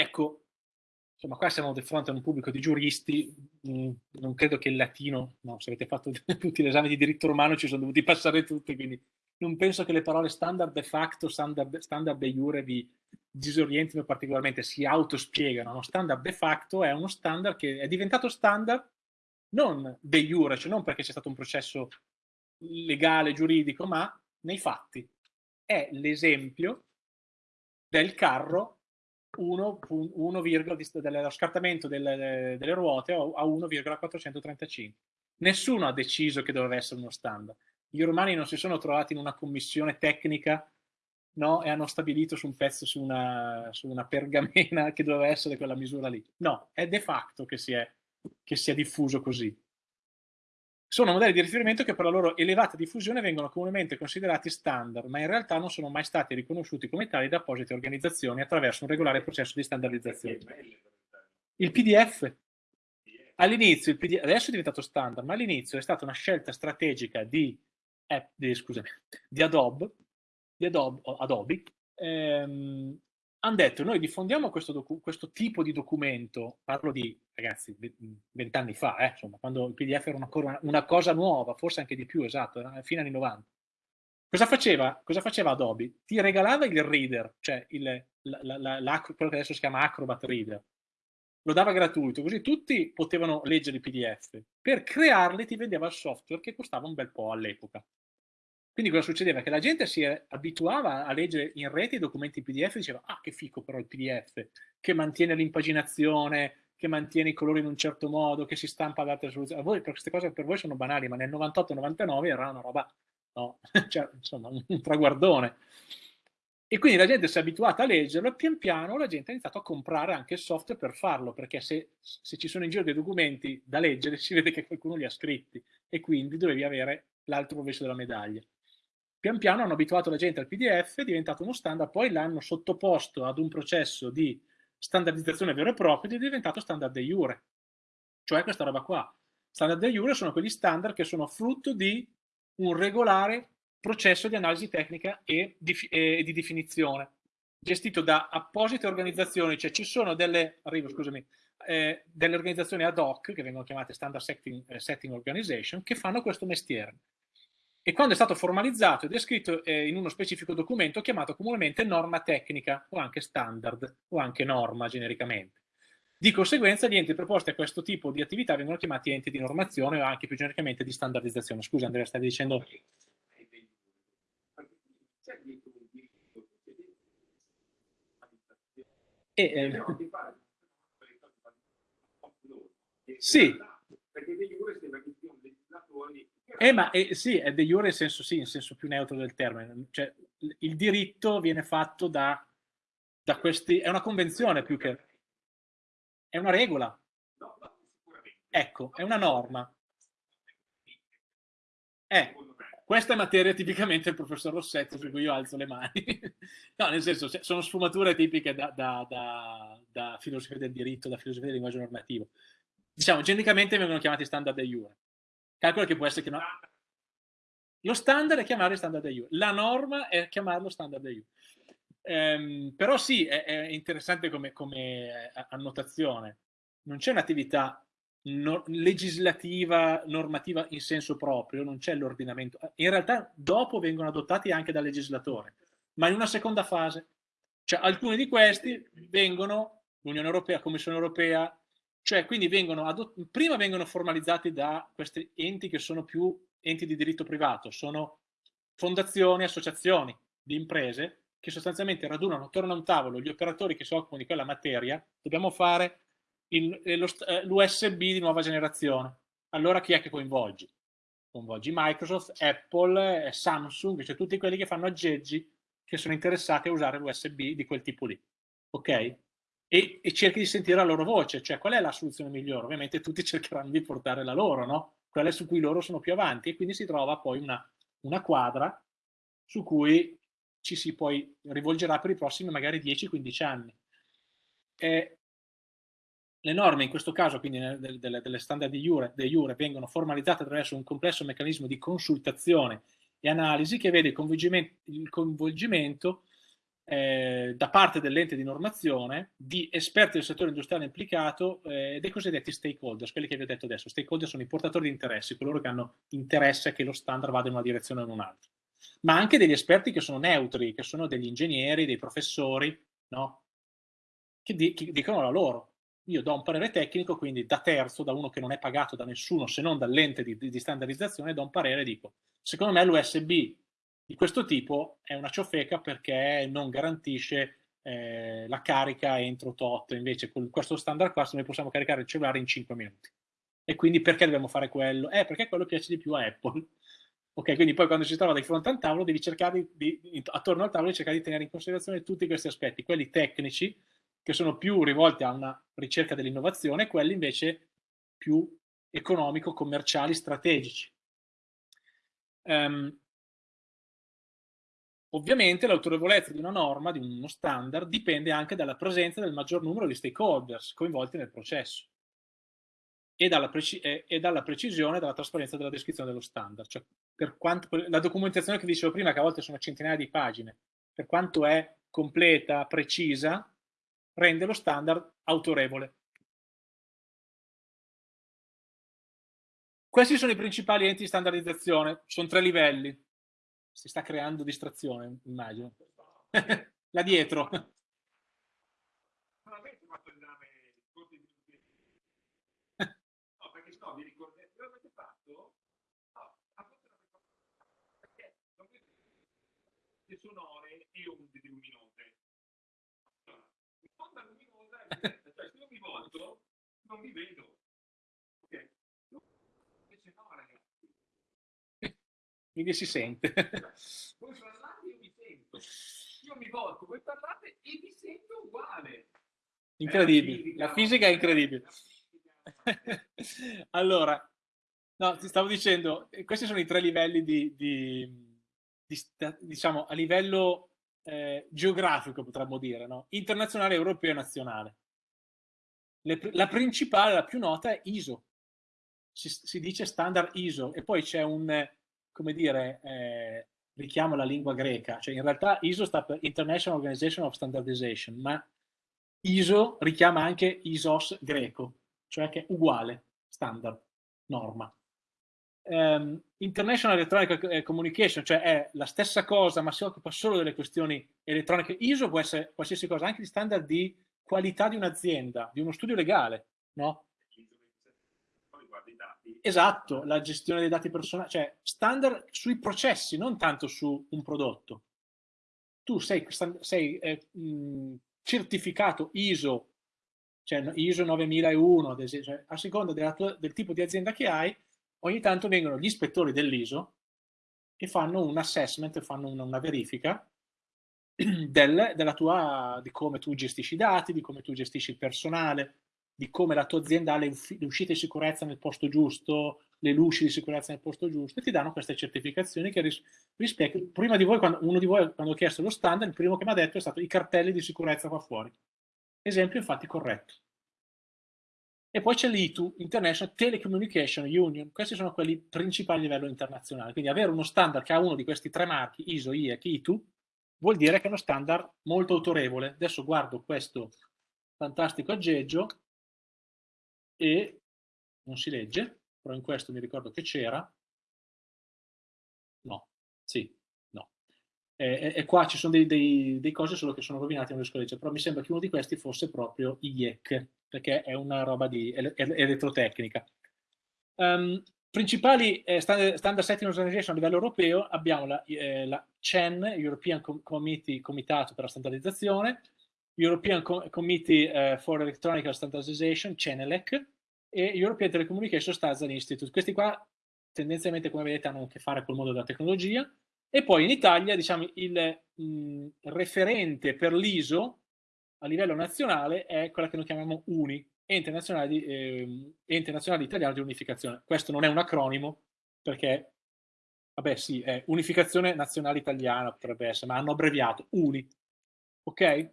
ecco, insomma, qua siamo di fronte a un pubblico di giuristi, mh, non credo che il latino, no, se avete fatto tutti l'esame di diritto romano ci sono dovuti passare tutti, quindi non penso che le parole standard de facto, standard, standard de jure vi disorientino particolarmente, si autospiegano. Uno standard de facto è uno standard che è diventato standard non de jure, cioè non perché c'è stato un processo legale, giuridico, ma nei fatti. È l'esempio del carro 1, 1, dello scartamento delle, delle ruote a 1,435. Nessuno ha deciso che doveva essere uno standard. I romani non si sono trovati in una commissione tecnica no, e hanno stabilito su un pezzo, su una, su una pergamena che doveva essere quella misura lì. No, è de facto che si è, che si è diffuso così. Sono modelli di riferimento che per la loro elevata diffusione vengono comunemente considerati standard, ma in realtà non sono mai stati riconosciuti come tali da apposite organizzazioni attraverso un regolare processo di standardizzazione. Il PDF. All'inizio, adesso è diventato standard, ma all'inizio è stata una scelta strategica di, eh, di, scusami, di Adobe, di Adobe, Adobe ehm, hanno detto noi diffondiamo questo, questo, tipo di documento, parlo di ragazzi vent'anni fa, eh, insomma, quando il PDF era una, una, cosa nuova, forse anche di più, esatto, era fine anni 90. Cosa faceva? Cosa faceva Adobe? Ti regalava il reader, cioè il, la, la, la, quello che adesso si chiama Acrobat Reader, lo dava gratuito, così tutti potevano leggere i PDF. Per crearli ti vendeva il software che costava un bel po' all'epoca. Quindi cosa succedeva? Che la gente si abituava a leggere in rete i documenti PDF e diceva ah che fico però il PDF, che mantiene l'impaginazione, che mantiene i colori in un certo modo, che si stampa ad altre soluzioni. Voi, queste cose per voi sono banali, ma nel 98-99 era una roba, no, cioè, insomma, un traguardone. E quindi la gente si è abituata a leggerlo e pian piano la gente ha iniziato a comprare anche il software per farlo, perché se, se ci sono in giro dei documenti da leggere si vede che qualcuno li ha scritti e quindi dovevi avere l'altro rovescio della medaglia pian piano hanno abituato la gente al PDF, è diventato uno standard, poi l'hanno sottoposto ad un processo di standardizzazione vero e proprio ed è diventato standard de jure. Cioè questa roba qua. Standard de jure sono quegli standard che sono frutto di un regolare processo di analisi tecnica e di, e di definizione, gestito da apposite organizzazioni, cioè ci sono delle, arrivo, scusami, eh, delle organizzazioni ad hoc, che vengono chiamate Standard Setting, eh, Setting Organization, che fanno questo mestiere e quando è stato formalizzato ed è scritto eh, in uno specifico documento chiamato comunemente norma tecnica o anche standard o anche norma genericamente. Di conseguenza gli enti preposti a questo tipo di attività vengono chiamati enti di normazione o anche più genericamente di standardizzazione. Scusa Andrea, stavi dicendo... E, eh... Sì. Perché dei giure sembra che siano legislatori eh, ma eh, sì, è de jure in senso, sì, in senso più neutro del termine. Cioè, il diritto viene fatto da, da questi... È una convenzione più che... È una regola. Ecco, è una norma. Eh, questa è materia tipicamente del professor Rossetti su cui io alzo le mani. no, nel senso, sono sfumature tipiche da, da, da, da filosofia del diritto, da filosofia del linguaggio normativo. Diciamo, genericamente vengono chiamati standard de jure Calcola che può essere che no. Lo standard è chiamare standard EU, la norma è chiamarlo standard EU. Ehm, però sì, è, è interessante come, come, eh, annotazione. Non c'è un'attività no, legislativa, normativa in senso proprio, non c'è l'ordinamento. In realtà dopo vengono adottati anche dal legislatore, ma in una seconda fase. Cioè alcuni di questi vengono, l'Unione Europea, Commissione Europea, cioè, quindi vengono prima vengono formalizzati da questi enti che sono più enti di diritto privato, sono fondazioni, associazioni di imprese che sostanzialmente radunano attorno a un tavolo gli operatori che si occupano di quella materia, dobbiamo fare eh, eh, l'USB di nuova generazione. Allora chi è che coinvolgi? Coinvolgi Microsoft, Apple, eh, Samsung, cioè tutti quelli che fanno aggeggi che sono interessati a usare l'USB di quel tipo lì. Ok? E, e, cerchi di sentire la loro voce, cioè qual è la soluzione migliore? Ovviamente tutti cercheranno di portare la loro, no? Quella su cui loro sono più avanti e quindi si trova poi una, una quadra su cui ci si poi rivolgerà per i prossimi magari 10-15 anni. E le norme in questo caso, quindi delle, delle, standard di Jure, de Jure, vengono formalizzate attraverso un complesso meccanismo di consultazione e analisi che vede il coinvolgimento, il coinvolgimento eh, da parte dell'ente di normazione di esperti del settore industriale implicato eh, dei cosiddetti stakeholders, quelli che vi ho detto adesso. Stakeholder sono i portatori di interessi, coloro che hanno interesse che lo standard vada in una direzione o in un'altra. Ma anche degli esperti che sono neutri, che sono degli ingegneri, dei professori, no? che, di, che dicono la loro. Io do un parere tecnico, quindi da terzo, da uno che non è pagato da nessuno se non dall'ente di, di standardizzazione, do un parere e dico, secondo me l'USB di questo tipo è una ciofeca perché non garantisce eh, la carica entro tot, invece con questo standard qua noi possiamo caricare il cellulare in 5 minuti. E quindi perché dobbiamo fare quello? Eh, perché quello piace di più a Apple. Ok, quindi poi quando si trova di fronte al tavolo devi cercare di, di, attorno al tavolo, cercare di tenere in considerazione tutti questi aspetti, quelli tecnici, che sono più rivolti a una ricerca dell'innovazione, e quelli invece più economico-commerciali, strategici. Um, Ovviamente l'autorevolezza di una norma, di uno standard, dipende anche dalla presenza del maggior numero di stakeholders coinvolti nel processo e dalla, e, dalla precisione e dalla trasparenza della descrizione dello standard. Cioè, per quanto, la documentazione che dicevo prima, che a volte sono centinaia di pagine, per quanto è completa, precisa, rende lo standard autorevole. Questi sono i principali enti di standardizzazione, sono tre livelli si sta creando distrazione, immagino. Là dietro. No, perché no, vi ricordate, lo avete fatto? No, perché le sonore e onde luminose. L'onda luminosa cioè se io mi volto non vi vedo. Ok? Invece no, ragazzi quindi si sente. Voi parlate io mi sento. Io mi volto, voi parlate e vi sento uguale. Incredibile, la fisica è incredibile. allora, no, ti stavo dicendo, eh, questi sono i tre livelli di, di, di diciamo, a livello eh, geografico potremmo dire, no? internazionale, europeo e nazionale. Le, la principale, la più nota è ISO, si, si dice standard ISO e poi c'è un come dire, eh, richiamo la lingua greca, cioè in realtà ISO sta per International Organization of Standardization, ma ISO richiama anche ISOS greco, cioè che è uguale, standard, norma. Um, International Electronic eh, Communication, cioè è la stessa cosa, ma si occupa solo delle questioni elettroniche. ISO può essere qualsiasi cosa, anche di standard di qualità di un'azienda, di uno studio legale, no? Esatto, la gestione dei dati personali, cioè standard sui processi, non tanto su un prodotto. Tu sei, sei eh, certificato ISO, cioè ISO 9001, ad esempio, cioè, a seconda tua, del tipo di azienda che hai, ogni tanto vengono gli ispettori dell'ISO e fanno un assessment, fanno una, una verifica del, della tua, di come tu gestisci i dati, di come tu gestisci il personale, di come la tua azienda ha le, le, uscite di sicurezza nel posto giusto, le luci di sicurezza nel posto giusto, e ti danno queste certificazioni che ris rispecchiano. Prima di voi, quando, uno di voi, quando ho chiesto lo standard, il primo che mi ha detto è stato i cartelli di sicurezza qua fuori. Esempio infatti corretto. E poi c'è l'ITU, International Telecommunication Union, questi sono quelli principali a livello internazionale. Quindi avere uno standard che ha uno di questi tre marchi, ISO, IEC, ITU, vuol dire che è uno standard molto autorevole. Adesso guardo questo fantastico aggeggio e non si legge, però in questo mi ricordo che c'era, no, sì, no. E, e, qua ci sono dei, dei, dei, cose solo che sono rovinate, non riesco a leggere, però mi sembra che uno di questi fosse proprio IEC, perché è una roba di elettrotecnica. Um, principali eh, standard, Setting Organization a livello europeo abbiamo la, eh, la CEN, European Committee, Comitato per la Standardizzazione, European Committee uh, for Electronic Standardization, CENELEC, e European Telecommunication Standards Institute. Questi qua tendenzialmente, come vedete, hanno a che fare col mondo della tecnologia. E poi in Italia, diciamo, il mh, referente per l'ISO a livello nazionale è quella che noi chiamiamo UNI, Ente Nazionale, di, eh, Ente Nazionale Italiano di Unificazione. Questo non è un acronimo, perché, vabbè sì, è Unificazione Nazionale Italiana, potrebbe essere, ma hanno abbreviato UNI, ok?